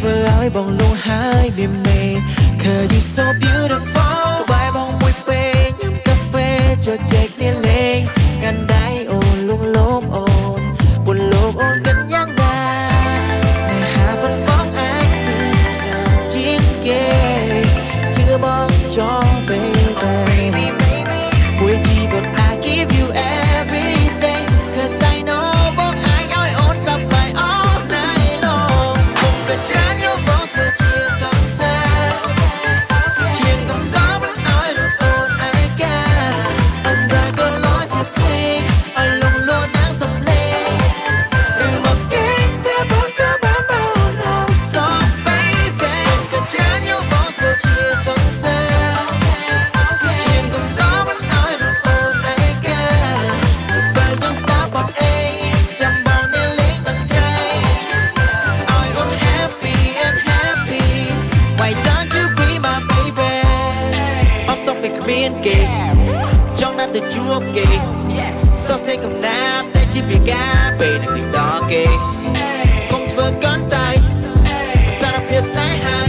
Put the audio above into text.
ធ្វើឲ្យបងលងហើយមានមេ Cause you so beautiful ក្បែរបងមួយពេលញ៉ាំកាហ្វេជជែកគ្នាលេងកាន់ដៃអូនលងលោម Why don't you be my baby អត់សុំពេលគ្មានគេចង់ណាស់ទៅជួបគេសរសេរកំណាព្យតែជាពីការពេលនឹងដល់គេកុំធ្វើកាន់តែសារភាពស្នេ